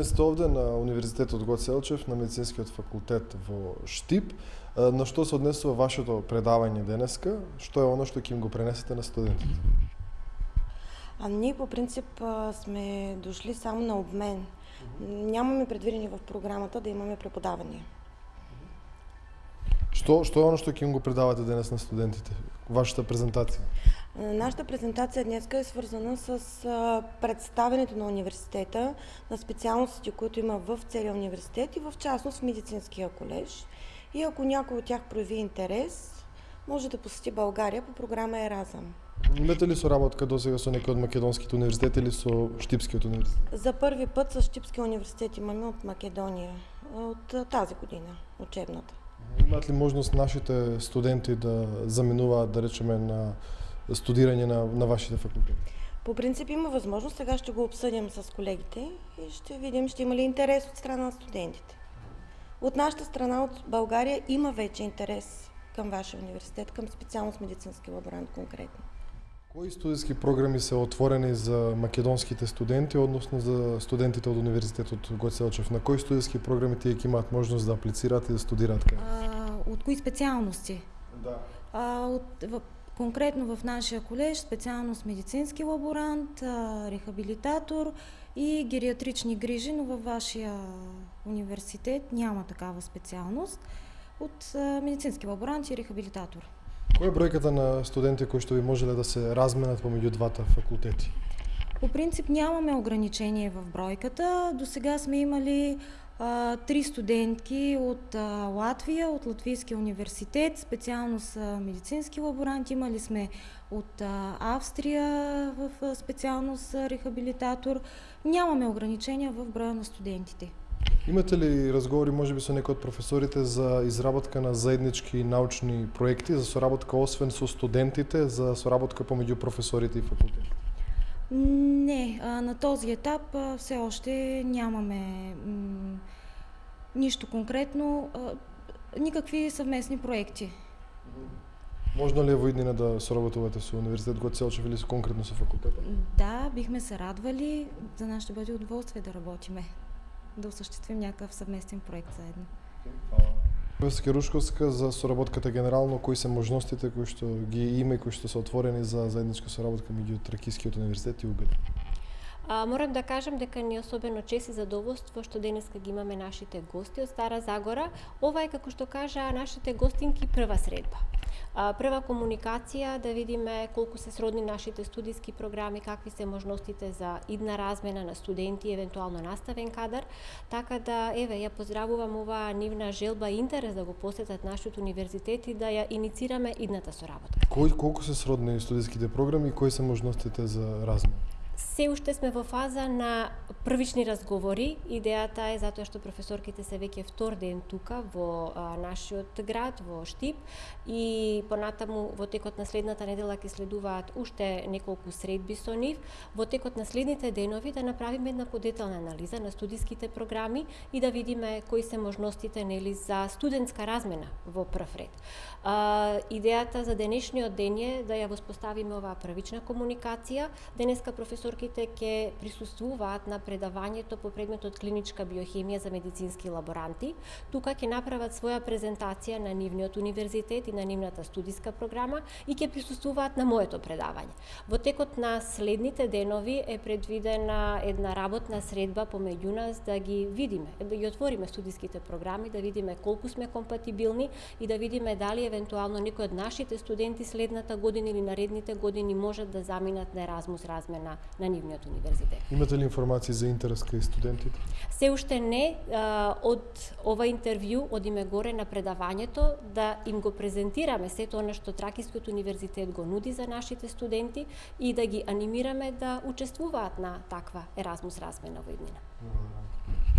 Денес сте овде на Универзитетот Гоце Делчев, на медицинскиот факултет во Штип. На што се однесува вашето предавање денеска? Што е оно што ќе им го пренесете на студентите? А ние по принцип сме дошли само на обмен. Нямаме предвидени в програмата да имаме преподавания. Што, што е оно што ќе им го предавате денес на студентите? Вашата презентација? Нашата презентация днес е свързана с представенето на университета, на специалностите, които има в целия университет и в частност в медицинския колеж. И ако някой от тях прояви интерес, може да посети България по програма Еразъм. Имате ли соработка до сега со некои од македонските универзитети или со Штипскиот университет? За първи път с Штипския университет имаме от Македония, от тази година, учебната. Имат ли можност нашите студенти да заминуваат, да речеме, на студирање на, на вашите факултети? По принцип има възможност, сега ще го обсъдим с колегите и ще видим ще има ли интерес от страна на студентите. От нашата страна, от България, има вече интерес към вашия университет, към специалност медицински лаборант конкретно. Кои студентски програми се отворени за македонските студенти, односно за студентите од Универзитетот Гоце Делчев? На кои студентски програми тие ќе имаат можност да аплицираат и да студираат кај? от кои специалности? Да. А, от, в, конкретно в нашия колеж специалност медицински лаборант, а, рехабилитатор и гериатрични грижи, но във вашия университет няма такава специалност от а, медицински лаборант и рехабилитатор. Која е бројката на студенти кои што би можеле да се разменат помеѓу двата факултети? По принцип нямаме ограничение в бройката. До сега сме имали а, три студентки от а, Латвия, от Латвийския университет, специално с медицински лаборанти. Имали сме от а, Австрия в а, специалност рехабилитатор. Нямаме ограничения в броя на студентите. Имате ли разговори, може би, со некои од професорите за изработка на заеднички научни проекти, за соработка освен со студентите, за соработка помеѓу професорите и факултетите? Не, на този етап все още нямаме нищо конкретно, никакви съвместни проекти. Можно ли е во иднина да соработувате со Универзитет Гоце Делчев или конкретно со факултета? Да, бихме се радвали. За нас ще бъде удоволствие да работиме, да осъществим някакъв съвместен проект заедно. Професор Рушковска за соработката генерално, кои се можностите кои што ги има и кои што се отворени за заедничка соработка меѓу Тракискиот универзитет и УГД? А, морам да кажам дека ни особено чест и задоволство што денеска ги имаме нашите гости од Стара Загора. Ова е, како што кажа, нашите гостинки прва средба. Прва комуникација, да видиме колку се сродни нашите студиски програми, какви се можностите за идна размена на студенти, евентуално наставен кадар. Така да, еве, ја поздравувам оваа нивна желба и интерес да го посетат нашиот универзитет и да ја иницираме идната соработка. Кои колку се сродни студиските програми и кои се можностите за размена? Се уште сме во фаза на првични разговори. Идејата е затоа што професорките се веќе втор ден тука во а, нашиот град, во Штип и понатаму во текот на следната недела ќе следуваат уште неколку средби со нив. Во текот на следните денови да направиме една подетална анализа на студиските програми и да видиме кои се можностите нели за студентска размена во прв ред. А, идејата за денешниот ден е да ја воспоставиме оваа првична комуникација. Денеска професорките ќе присуствуваат на предавањето по предметот клиничка биохемија за медицински лаборанти. Тука ќе направат своја презентација на нивниот универзитет и на нивната студиска програма и ќе присуствуваат на моето предавање. Во текот на следните денови е предвидена една работна средба помеѓу нас да ги видиме, да ги отвориме студиските програми, да видиме колку сме компатибилни и да видиме дали евентуално некои од нашите студенти следната година или наредните години можат да заминат на Еразмус размена на нивниот универзитет. Имате ли информации за интерес кај студентите? Се уште не од ова интервју одиме горе на предавањето да им го презентираме сето она што Тракискиот универзитет го нуди за нашите студенти и да ги анимираме да учествуваат на таква Еразмус размена во иднина.